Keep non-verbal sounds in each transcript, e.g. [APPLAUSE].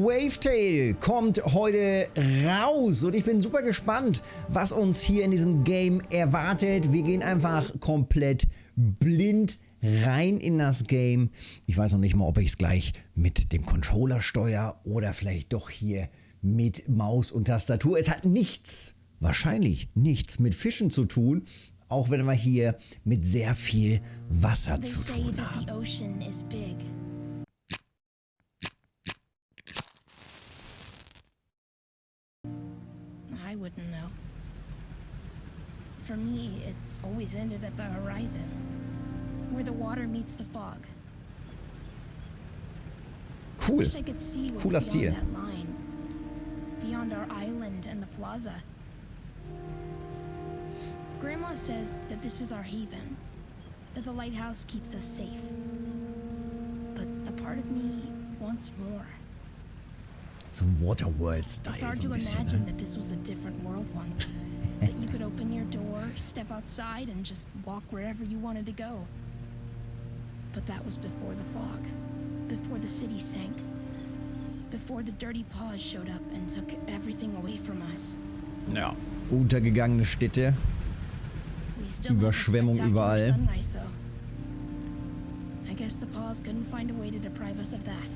Wavetail kommt heute raus und ich bin super gespannt, was uns hier in diesem Game erwartet. Wir gehen einfach komplett blind rein in das Game. Ich weiß noch nicht mal, ob ich es gleich mit dem Controller steuere oder vielleicht doch hier mit Maus und Tastatur. Es hat nichts, wahrscheinlich nichts mit Fischen zu tun, auch wenn wir hier mit sehr viel Wasser zu tun haben. Wouldn't know. For me, it's always ended at the horizon, where the water meets the fog. Cool. I could see Cooler beyond Stil. that line, beyond our island and the plaza. Grandma says that this is our haven, that the lighthouse keeps us safe. But a part of me wants more. So ein It's Waterworld-Style hard so to ein bisschen. imagine Ne? that this was a different world once. [LAUGHS] that you could open your door, step outside, and just walk wherever you wanted to go. But that was before the fog, before the city sank, before the dirty paws showed up and took everything away from us. Ja. Untergegangene Städte. We still have a Überschwemmung überall. Sunrise. I guess the paws couldn't find a way to deprive us of that.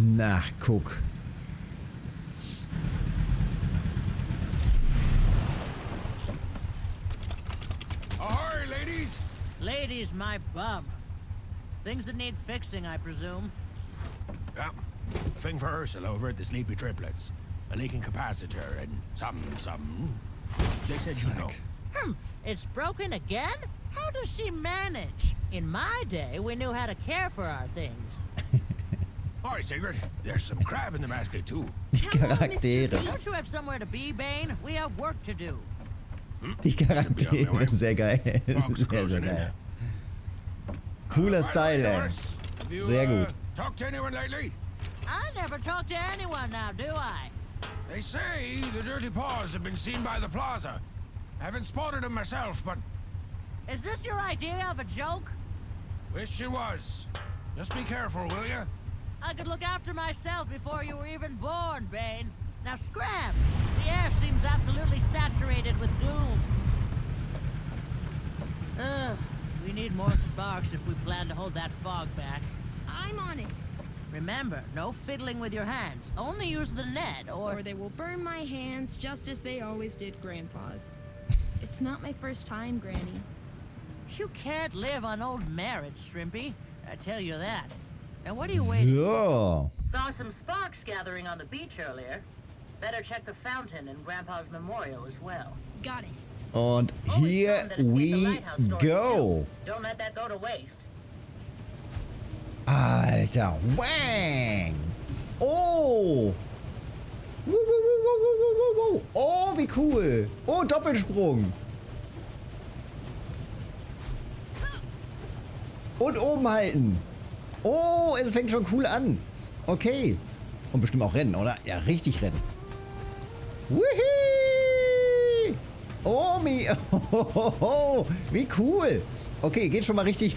Na, guck. Ahoy, ladies! Ladies, my bum. Things that need fixing, I presume. Yeah. Thing for Ursula over at the Sleepy Triplets. A leaking capacitor and some, some. They said you know. Humph, it's broken again? How does she manage? In my day, we knew how to care for our things. Hi, Sigrid. There's some crab in the basket, too. [LAUGHS] Die Charaktere. Don't you have somewhere to be, Bane? We have work to do. Die Charaktere. Sehr geil. Fox Sehr, goes sehr in geil. there. Cooler Right Style, away, ey. Doris. Have you, Sehr uh, gut. Talked to anyone lately? I never talk to anyone now, do I? They say the dirty paws have been seen by the plaza. I haven't spotted them myself, but Is this your idea of a joke? wish it was. Just be careful, will you? I could look after myself before you were even born, Bane. Now scram! The air seems absolutely saturated with gloom. Ugh, we need more sparks if we plan to hold that fog back. I'm on it, Remember, no fiddling with your hands. Only use the net, or... or they will burn my hands just as they always did Grandpa's. it's not my first time, Granny. You can't live on old marriage, Shrimpy. I tell you that. Now what are you waiting So. Saw some sparks gathering on the beach earlier. Better check the fountain and Grandpa's memorial as well. Got it. And Always here found that escaped the we go. Don't let that go to waste. Ah, Alter. Wang. Oh. Wuh, wuh, wuh. Oh, wie cool. Oh, Doppelsprung. Und oben halten. Oh, es fängt schon cool an. Okay. Und bestimmt auch rennen, oder? Ja, richtig rennen. Wuhi! Oh, mi oh, [LAUGHS] wie cool. Okay, geht schon mal richtig,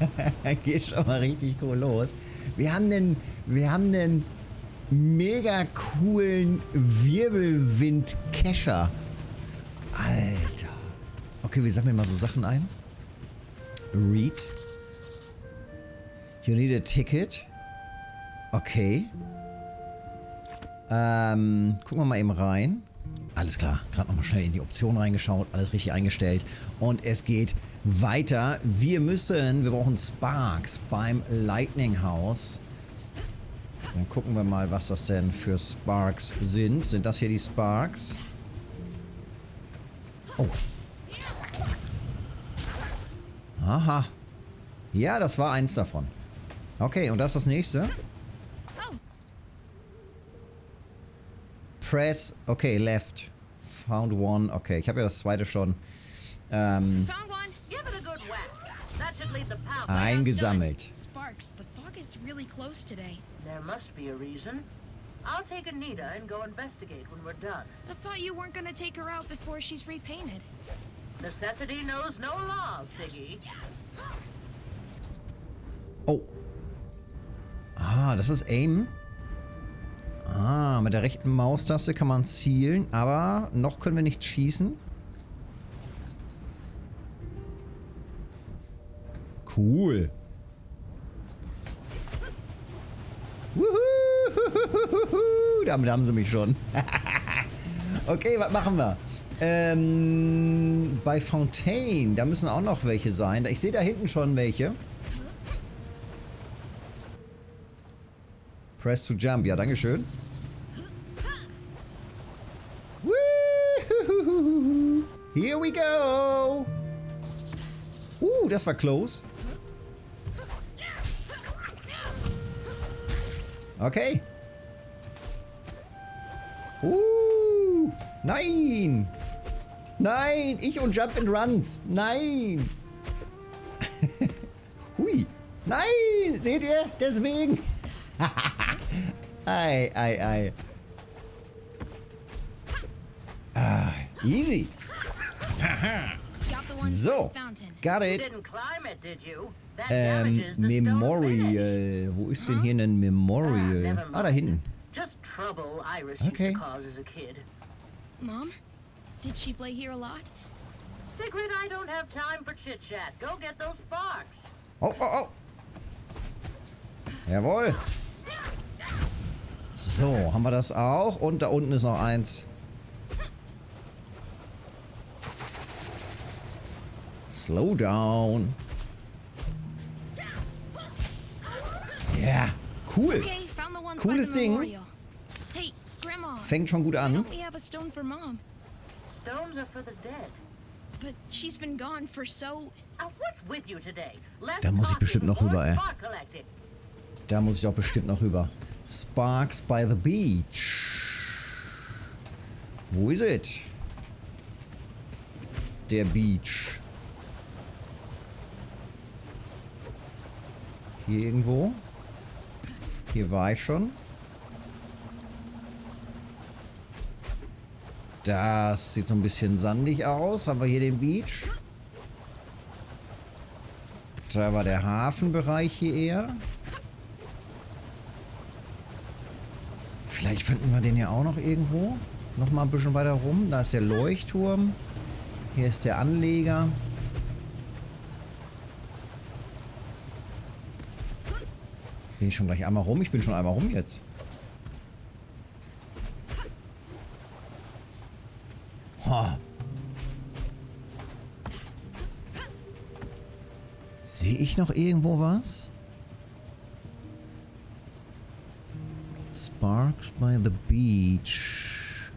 [LAUGHS] geht schon mal richtig cool los. Wir haben einen, wir haben einen mega coolen Wirbelwind-Kescher. Alter. Okay, wir sammeln mal so Sachen ein. Read. You need a ticket. Okay. Ähm, gucken wir mal eben rein. Alles klar, gerade nochmal schnell in die Option reingeschaut, alles richtig eingestellt. Und es geht weiter. Wir müssen, wir brauchen Sparks beim Lightning House. Dann gucken wir mal, was das denn für Sparks sind. Sind das hier die Sparks? Oh. Aha. Ja, das war eins davon. Okay, und das ist das nächste. Oh, Press, okay, left. Found one, okay. Ich habe ja das zweite schon ähm, eingesammelt. Sparks, the fog is really close today. There must be a reason. I'll take Anita and go investigate when we're done. I thought you weren't gonna take her out before she's repainted. Necessity knows no laws, Siggy. Oh. Ah, das ist Aim. Ah, mit der rechten Maustaste kann man zielen, aber noch können wir nicht schießen. Cool. Wuhu, damit haben sie mich schon. okay, was machen wir? Ähm, bei Fontaine, da müssen auch noch welche sein. Ich sehe da hinten schon welche. Press to jump. Ja, dankeschön. Here we go! Uh, das war close. Okay. Uh, nein! Nein, ich und Jump and Runs. Nein! [LAUGHS] Hui. Nein, seht ihr? Deswegen. Ei, ei, ei. Ah, easy. Got the one So, by the fountain. got You it. didn't climb it, did you? That Ähm, damages the stone finish. Memorial. Wo ist denn hier ein Ah, Memorial? never Ah, da mind. hinten. Just trouble Iris Okay. used to cause as a kid. Mom, did she play here a lot? Sigrid, I don't have time for chit chat. Go get those sparks. Oh, oh, oh. Jawohl. So, haben wir das auch. Und da unten ist noch eins. Slow down. Ja, cool. The ones Cooles Ding. memorial. Hey, Grandma. Fängt schon gut an. Stones are for the dead. But she's been gone for so... Now, what's with you today? Da muss ich bestimmt noch rüber, ey. Da muss ich auch bestimmt noch rüber. Sparks by the Beach. Wo ist es? Der Beach. Hier irgendwo? Hier war ich schon. Das sieht so ein bisschen sandig aus. Haben wir hier den Beach? Da war der Hafenbereich hier eher. Vielleicht finden wir den ja auch noch irgendwo. Noch mal ein bisschen weiter rum. Da ist der Leuchtturm. Hier ist der Anleger. Bin ich schon gleich einmal rum? Ich bin schon einmal rum jetzt. Ha. Sehe ich noch irgendwo was? Sparks by the Beach.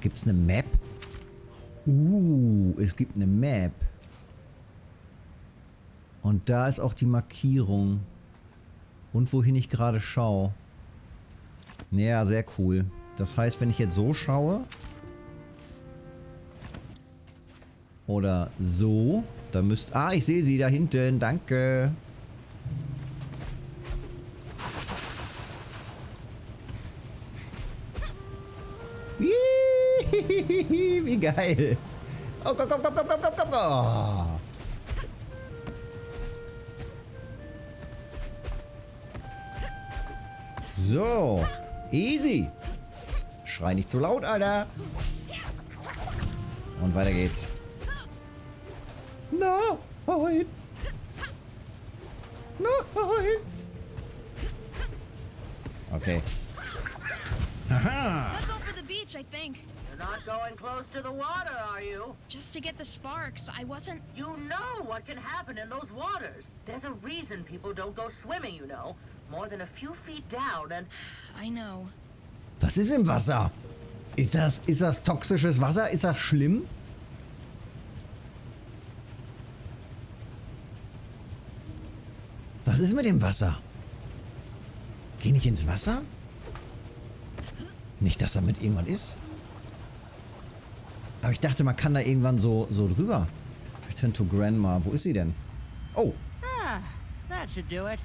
Gibt's eine Map? Uh, es gibt eine Map. Und da ist auch die Markierung. Und wohin ich gerade schaue. Ja, sehr cool. Das heißt, wenn ich jetzt so schaue. Oder so. Dann müsst... Ah, ich sehe sie da hinten. Danke. Geil. Oh, komm, komm, komm, komm, komm, komm, komm. Oh. So. Easy. Schrei nicht zu laut, Alter. Und weiter geht's. Nein. Nein. Okay. Haha. Let's go for the beach, I think. You're not going close to the water, are you? Just to get the sparks. I wasn't... You know what can happen in those waters. There's a reason people don't go swimming, you know. More than a few feet down and... [SIGHS] I know. Was ist im Wasser? Ist das, ist das toxisches Wasser? Ist das schlimm? Was ist mit dem Wasser? Geh nicht ins Wasser? Nicht, dass damit irgendwas ist. Aber ich dachte, man kann da irgendwann so, so drüber. Return to Grandma. Wo ist sie denn? Oh, Ah, that should do it.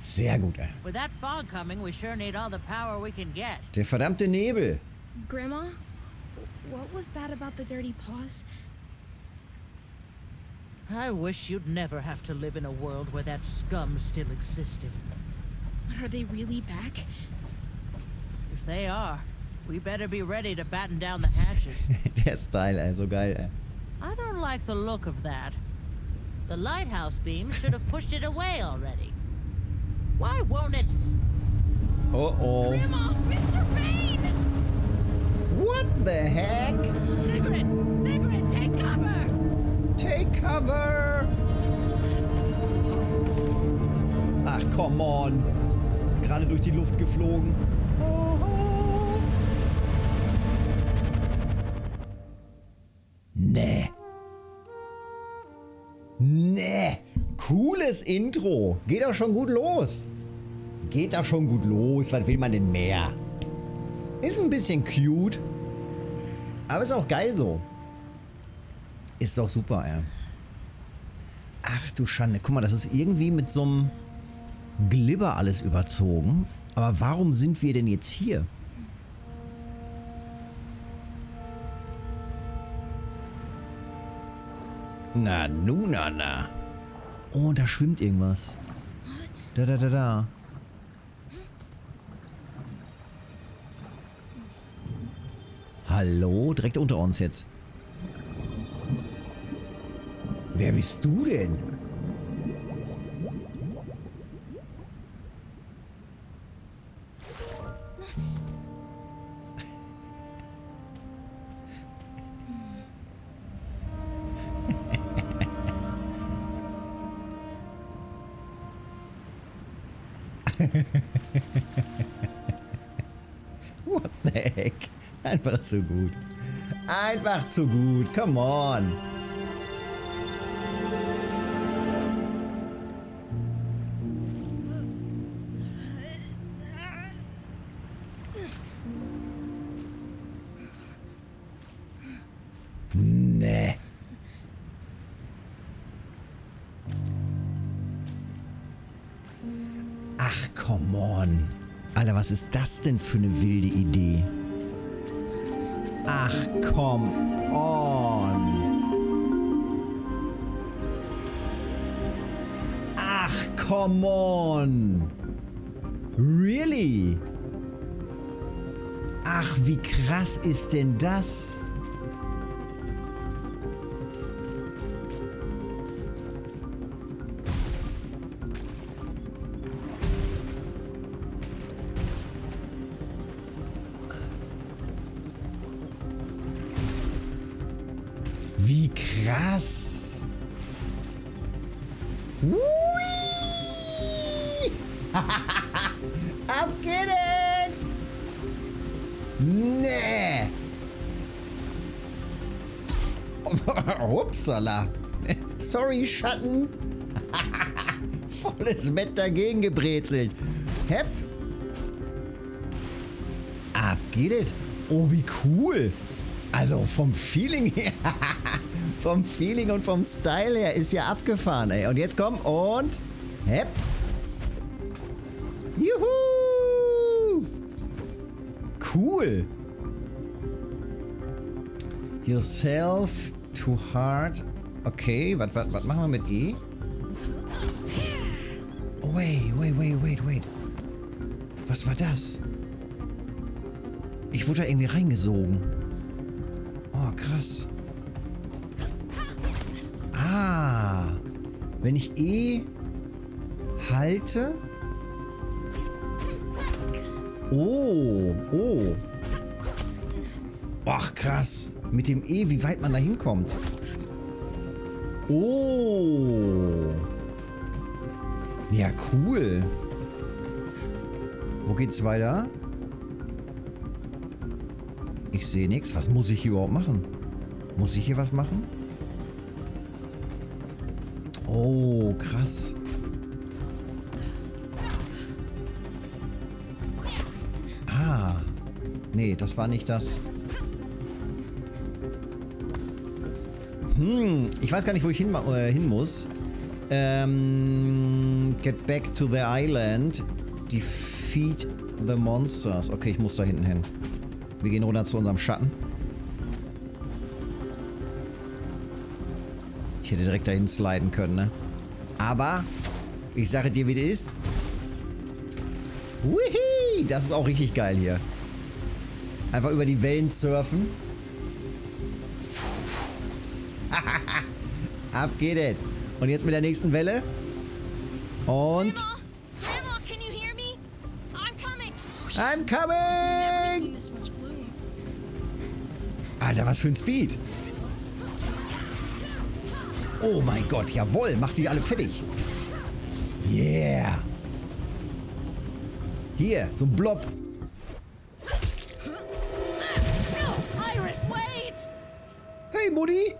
sehr gut. ey. With that fog coming, we sure need all the power we can get. Der verdammte Nebel. Grandma, what was that about the dirty paws? I wish you'd never have to live in a world where that scum still existed. But are they really back? If they are, we better be ready to batten down the hatches. Der Style, ey, so geil, ey. Uh, I don't like the look of that. The lighthouse beam should have pushed it away already. Why won't it? Oh oh. Grandma! Mr. Bane! What the heck? Sigrid! Sigrid, take cover! Take cover! Ach, come on. Gerade durch die Luft geflogen. Nee. Nee. Cooles Intro. Geht doch schon gut los. Geht doch schon gut los. Was will man denn mehr? Ist ein bisschen cute. Aber ist auch geil so. Ist doch super, ey. Ach du Schande. Guck mal, das ist irgendwie mit so einem Glibber alles überzogen. Aber warum sind wir denn jetzt hier? Na, nu, na, na. Oh, da schwimmt irgendwas. Da, da, da, da. Hallo? Direkt unter uns jetzt. Wer bist du denn? Einfach zu gut. Einfach zu gut. Come on. Ach, come on. Alter, was ist das denn für eine wilde Idee? Ach, come on. Ach, come on. Really? Ach, wie krass ist denn das? Upsala! [LAUGHS] Sorry, Schatten! [LAUGHS] Volles Bett dagegen gebrezelt. Hepp! Ab geht es! Oh, wie cool! Also vom Feeling her, [LAUGHS] vom Feeling und vom Style her ist ja abgefahren, ey. Und jetzt komm und hepp. Juhu! Cool. Yourself to hard. Okay, was machen wir mit E? Oh, wait, wait, wait, wait, wait. Was war das? Ich wurde da irgendwie reingesogen. Oh, krass. Ah. Wenn ich E halte. Oh, oh. Ach, krass. Mit dem E, wie weit man da hinkommt. Oh. Ja, cool. Wo geht's weiter? Ich sehe nichts. Was muss ich hier überhaupt machen? Muss ich hier was machen? Oh, krass. Ah. Nee, das war nicht das. Hm, ich weiß gar nicht, wo ich hin, äh, hin muss. Ähm, get back to the island. Defeat the monsters. Okay, ich muss da hinten hin. Wir gehen runter zu unserem Schatten. Ich hätte direkt dahin sliden können, ne? Aber, ich sage dir, wie das ist. Wihi! Das ist auch richtig geil hier. Einfach über die Wellen surfen. Ab geht es. Und jetzt mit der nächsten Welle. Und Grandma! Grandma, can you hear me? I'm coming! Alter, was für ein Speed. Oh mein Gott, jawohl, mach sie alle fertig. Yeah. Hier, so ein Blob. Hey, Mutti.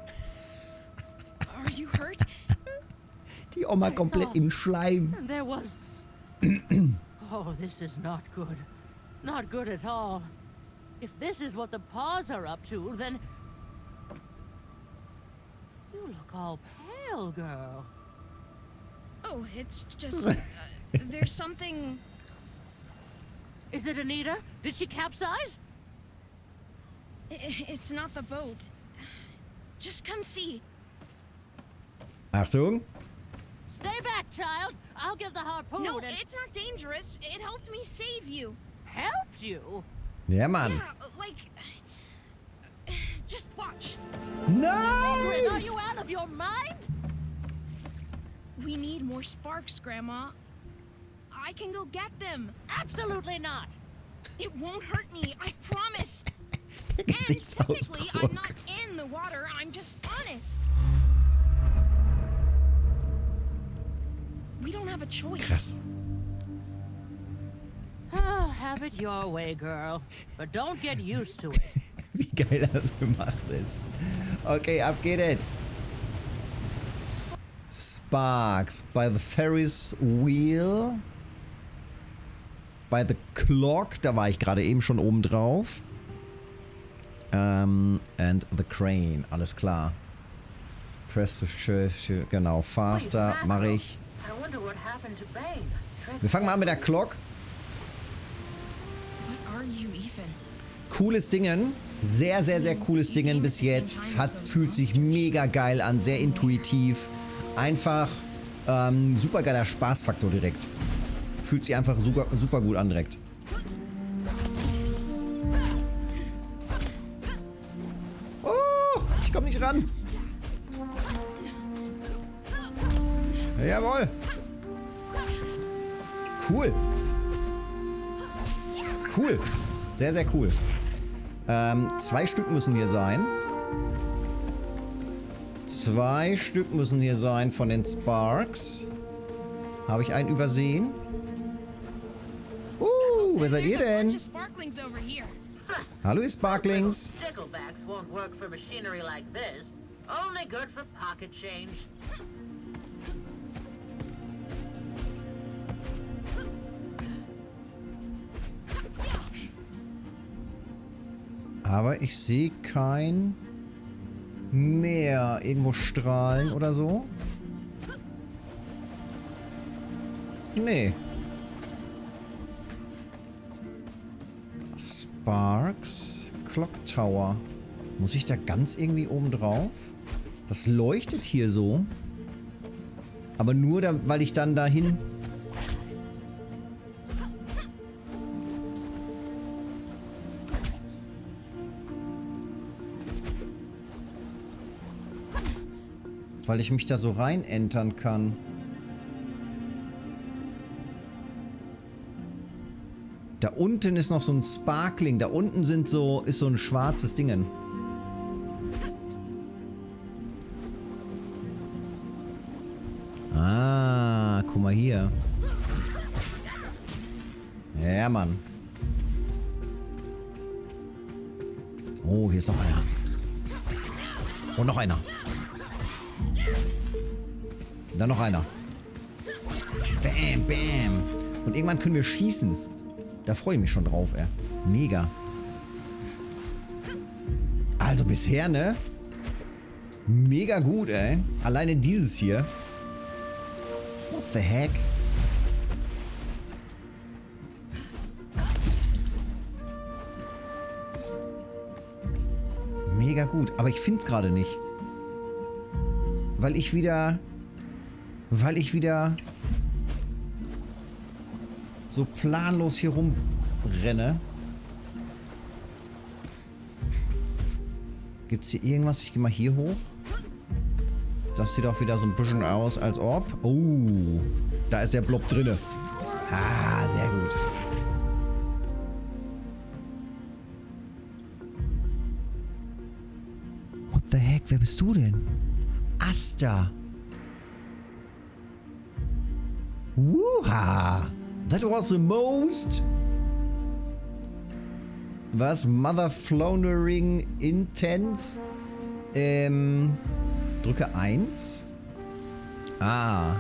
Die my komplett im Schleim. And there was. [CLEARS THROAT] oh, this is not good. Not good at all. If this is what the paws are up to, then. You look all pale, girl. Oh, it's just. Uh, there's something. Is it Anita? Did she capsize? It's not the boat. Just come see. Achtung. Stay back, child. I'll give the harpoon No, and it's not dangerous. It helped me save you. helped you. Yeah, man. Yeah, like. [SIGHS] Just watch. No! Grin, are you out of your mind? We need more sparks, Grandma. I can go get them. Absolutely not. It won't hurt me, I promise. [LAUGHS] Der And technically, I'm not in the water, I'm just on it. It. Wie geil das gemacht ist. Okay, ab geht es. Sparks by the Ferris Wheel. By the Clock, da war ich gerade eben schon oben drauf. Ähm, and the Crane, alles klar. Press the shift, genau, faster, mache ich. Wir fangen mal an mit der even? Cooles Dingen. Sehr, sehr, sehr cooles Dingen bis jetzt. Hat, fühlt sich mega geil an, sehr intuitiv. Einfach ähm, super geiler Spaßfaktor direkt. Fühlt sich einfach super, super gut an direkt. Oh, ich komme nicht ran. Jawohl. Cool. Cool. Sehr, sehr cool. Ähm, zwei Stück müssen hier sein. Zwei Stück müssen hier sein von Sparks. Habe ich einen übersehen? Uh, wer seid ihr denn? Hallo ihr Sparklings. Sticklebacks won't work for machinery like this. Only good for pocket change. Aber ich sehe kein Meer irgendwo strahlen oder so. Nee. Sparks Clock Tower. Muss ich da ganz irgendwie oben drauf? Das leuchtet hier so. Aber nur, da, weil ich dann dahin... Weil ich mich da so rein entern kann. Da unten ist noch so ein Sparkling. Da unten sind so, ist so ein schwarzes Dingen. Ah, guck mal hier. Ja, Mann. Oh, hier ist noch einer. Und noch einer. Dann noch einer. Bam, bam. Und irgendwann können wir schießen. Da freue ich mich schon drauf, ey. Mega. Also bisher, ne? Mega gut, ey. Alleine dieses hier. What the heck? Mega gut. Aber ich finde es gerade nicht. weil ich wieder... Weil ich wieder... so planlos hier rumrenne. Gibt's hier irgendwas? Ich gehe mal hier hoch. Das sieht auch wieder so ein bisschen aus, als ob... Oh, da ist der Blob drinne. Ah, sehr gut. What the heck? Wer bist du denn? Asta. Wuha. That was the most... Was? Mother Floundering Intense? Ähm... Drücke 1. Ah.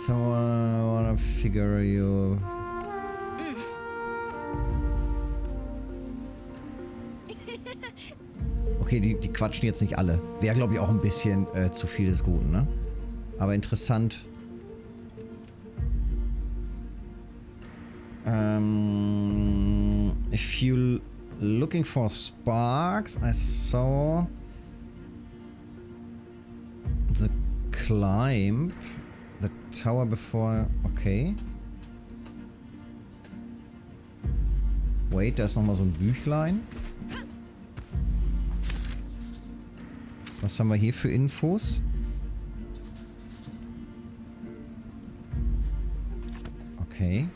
Someone wanna figure you... [LAUGHS] Okay, die, die quatschen jetzt nicht alle. Wäre, glaube ich, auch ein bisschen äh, zu viel des Guten, ne? Aber interessant. Um, if you looking for sparks, I saw the climb, the tower before. Okay. Wait, da ist nochmal so ein Büchlein. Was haben wir hier für Infos? Okay.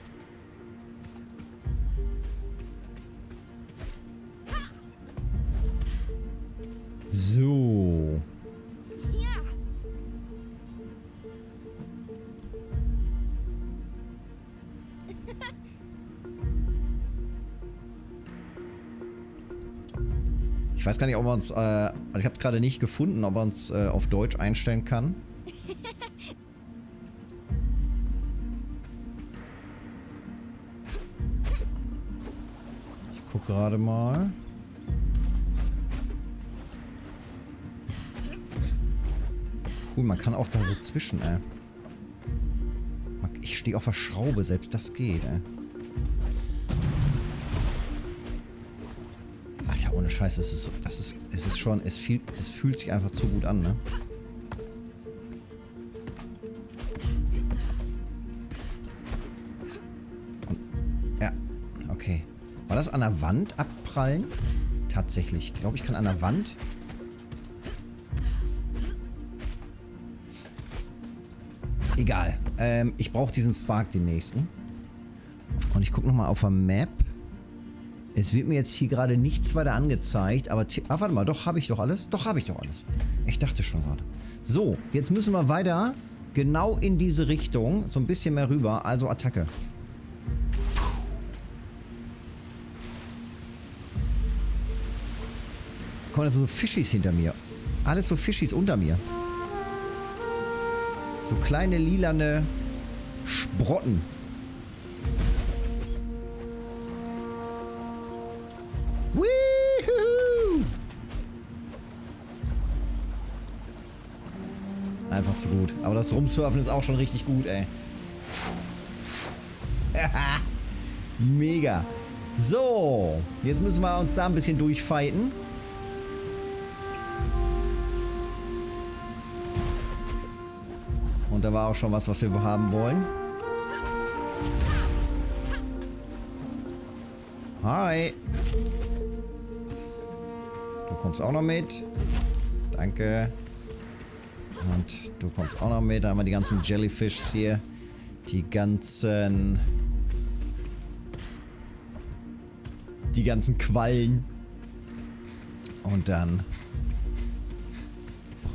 So. Ich weiß gar nicht, ob man uns, äh, also ich habe es gerade nicht gefunden, ob man es äh, auf Deutsch einstellen kann. Gerade mal. Cool, man kann auch da so zwischen, ey. Ich stehe auf der Schraube, selbst das geht, ey. Alter, ohne Scheiß, es ist, das ist, es ist schon, es, viel, es fühlt sich einfach zu gut an, ne? Das an der Wand abprallen? Tatsächlich. Ich glaube, ich kann an der Wand... Egal. Ähm, ich brauche diesen Spark, den nächsten. Und ich gucke nochmal auf der Map. Es wird mir jetzt hier gerade nichts weiter angezeigt, aber... Ah, warte mal, doch, habe ich doch alles? Doch, habe ich doch alles. Ich dachte schon gerade. So, jetzt müssen wir weiter genau in diese Richtung, so ein bisschen mehr rüber, also Attacke. Guck sind so Fischis hinter mir. Alles so Fischis unter mir. So kleine lilane Sprotten. Woohoo! Einfach zu gut. Aber das Rumsurfen ist auch schon richtig gut, ey. [LAUGHS] Mega. So, jetzt müssen wir uns da ein bisschen durchfighten. Da war auch schon was, was wir haben wollen. Hi. Du kommst auch noch mit. Danke. Und du kommst auch noch mit. Da haben wir die ganzen Jellyfishs hier. Die ganzen... Die ganzen Quallen. Und dann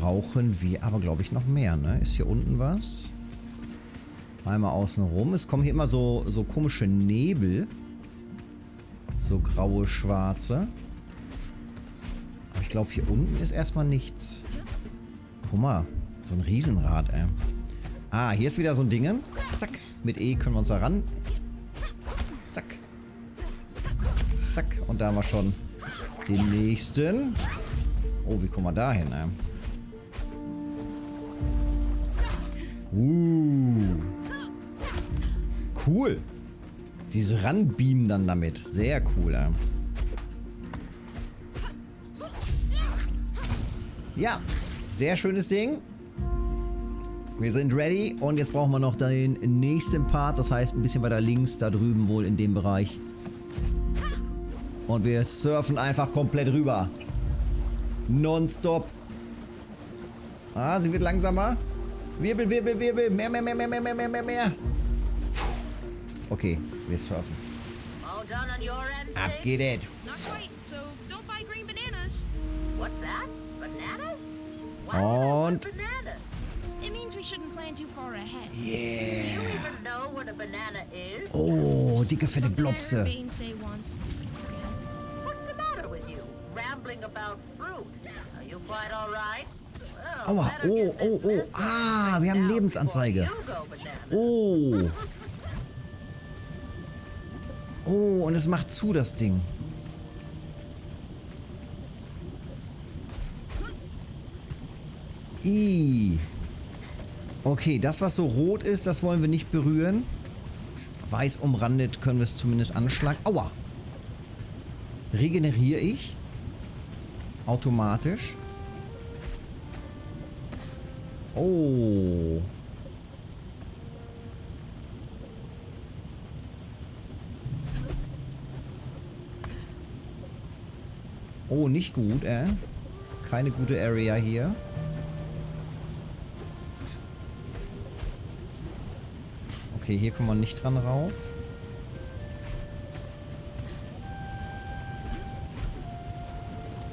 brauchen wir aber, glaube ich, noch mehr, ne? Ist hier unten was? Einmal außen rum. Es kommen hier immer so, so komische Nebel. So graue, schwarze. Aber ich glaube, hier unten ist erstmal nichts. Guck mal. So ein Riesenrad, ey. Ah, hier ist wieder so ein Ding. Zack. Mit E können wir uns da ran. Zack. Zack. Und da haben wir schon den nächsten. Oh, wie kommen wir da hin, ey? Uh. Cool. Dieses Ranbeamen dann damit. Sehr cool, ey. Ja, sehr schönes Ding. Wir sind ready und jetzt brauchen wir noch den nächsten Part. Das heißt, ein bisschen weiter links, da drüben wohl in dem Bereich. Und wir surfen einfach komplett rüber. Nonstop. Ah, sie wird langsamer. Wirbel, Wirbel, Wirbel. Mehr, mehr, mehr, mehr, mehr, mehr, mehr, mehr, mehr. Okay, wir schaffen. Ab geht es. Und... Yeah. Oh, dicke, fette Blobse. Rambling about fruit. Are you quite all right? Aua, oh, oh, oh. Ah, wir haben Lebensanzeige. Oh. Oh, und es macht zu, das Ding. I. Okay, das, was so rot ist, das wollen wir nicht berühren. Weiß umrandet können wir es zumindest anschlagen. Aua. Regeneriere ich? Automatisch? Oh. Oh, nicht gut, äh? Keine gute Area hier. Okay, hier kommen wir nicht dran rauf.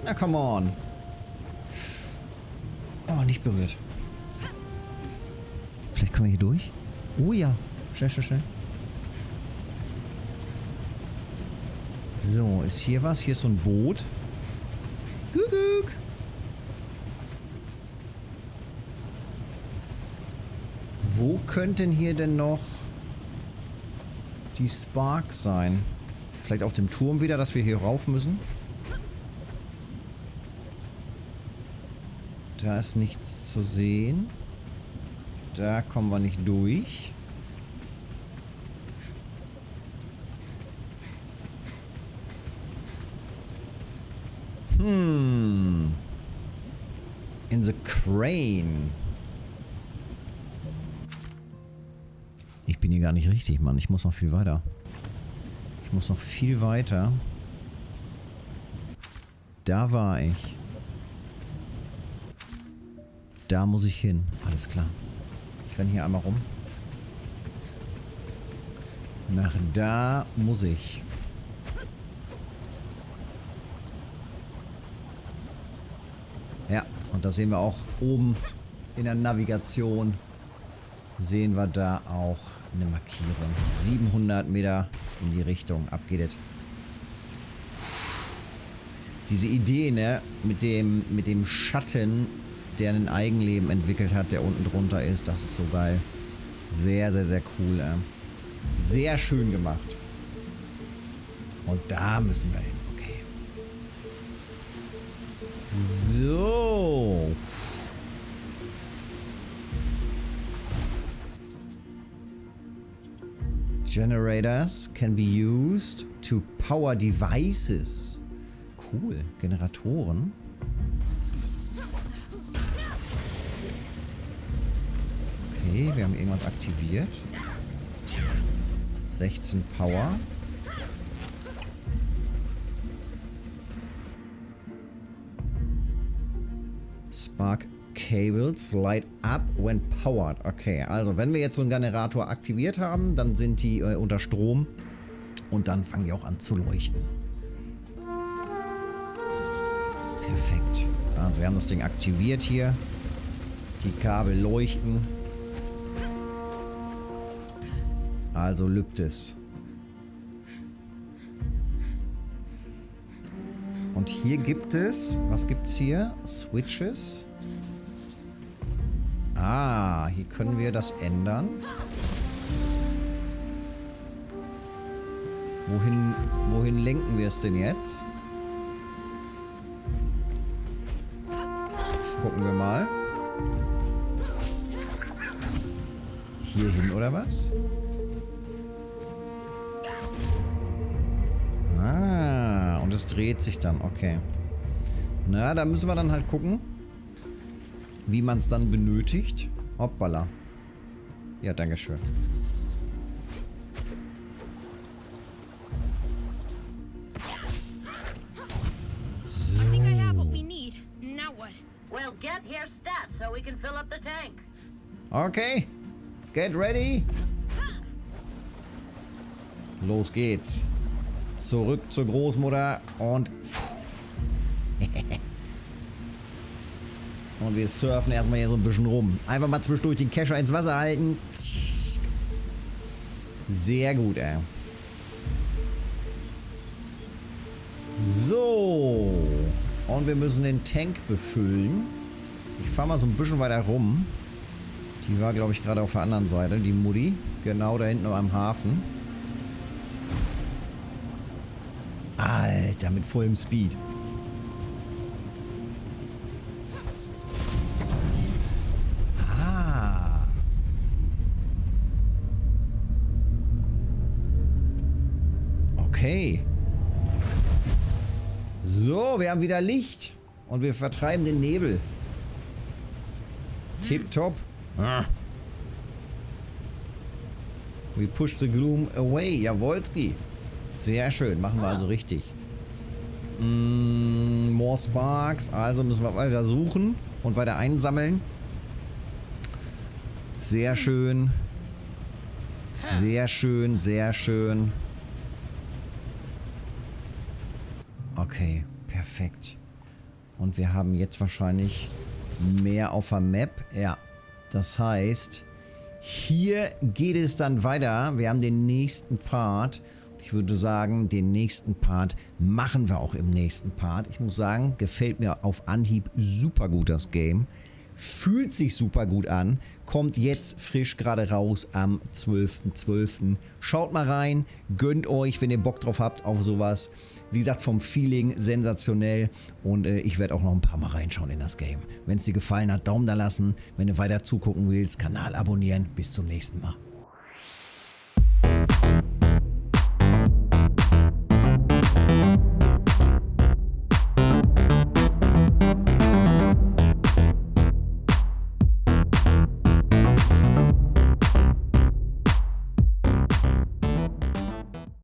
Na, come on. Oh, nicht berührt. Kommen wir hier durch? Oh ja. Schnell, schnell, schnell. So, ist hier was? Hier ist so ein Boot. Guguk. Wo könnten hier denn noch die Sparks sein? Vielleicht auf dem Turm wieder, dass wir hier rauf müssen? Da ist nichts zu sehen. Da kommen wir nicht durch. Hmm. In the crane. Ich bin hier gar nicht richtig, Mann. Ich muss noch viel weiter. Ich muss noch viel weiter. Da war ich. Da muss ich hin. Alles klar. Ich renne hier einmal rum. Nach da muss ich. Ja, und da sehen wir auch oben in der Navigation sehen wir da auch eine Markierung. 700 Meter in die Richtung. Ab geht es. Diese Idee, ne, mit dem, mit dem Schatten, der ein Eigenleben entwickelt hat, der unten drunter ist, das ist so geil. Sehr, sehr, sehr cool. Äh. Sehr schön gemacht. Und da müssen wir hin. Okay. So. Generators can be used to power devices. Cool. Generatoren. Okay, wir haben irgendwas aktiviert. 16 Power. Spark Cables light up when powered. Okay, also wenn wir jetzt so einen Generator aktiviert haben, dann sind die äh, unter Strom und dann fangen die auch an zu leuchten. Perfekt. Also wir haben das Ding aktiviert hier. Die Kabel leuchten. Also lübt es. Und hier gibt es, was gibt's hier? Switches. Ah, hier können wir das ändern. Wohin, wohin lenken wir es denn jetzt? Gucken wir mal. Hier hin oder was? und es dreht sich dann. Okay. Na, da müssen wir dann halt gucken, wie man es dann benötigt. Hoppala. Ja, danke schön. Okay. Get ready. Los geht's. Zurück zur Großmutter und... [LAUGHS] Und wir surfen erstmal hier so ein bisschen rum. Einfach mal zwischendurch den Kescher ins Wasser halten. Sehr gut, ey. So. Und wir müssen den Tank befüllen. Ich fahre mal so ein bisschen weiter rum. Die war, glaube ich, gerade auf der anderen Seite, die Mutti. Genau da hinten am Hafen. Alter, mit vollem Speed. Ah. Okay. So, wir haben wieder Licht. Und wir vertreiben den Nebel. Tipptopp. Ah. We push the gloom away. Jawolski. Sehr schön. Machen wir also richtig. Mm, more Sparks. Also müssen wir weiter suchen und weiter einsammeln. Sehr schön. Sehr schön, sehr schön. Okay, perfekt. Und wir haben jetzt wahrscheinlich mehr auf der Map. Ja, das heißt, hier geht es dann weiter. Wir haben den nächsten Part. Ich würde sagen, den nächsten Part machen wir auch im nächsten Part. Ich muss sagen, gefällt mir auf Anhieb super gut das Game. Fühlt sich super gut an. Kommt jetzt frisch gerade raus am 12.12. .12. Schaut mal rein, gönnt euch, wenn ihr Bock drauf habt auf sowas. Wie gesagt, vom Feeling sensationell und äh, ich werde auch noch ein paar Mal reinschauen in das Game. Wenn es dir gefallen hat, Daumen da lassen. Wenn du weiter zugucken willst, Kanal abonnieren. Bis zum nächsten Mal.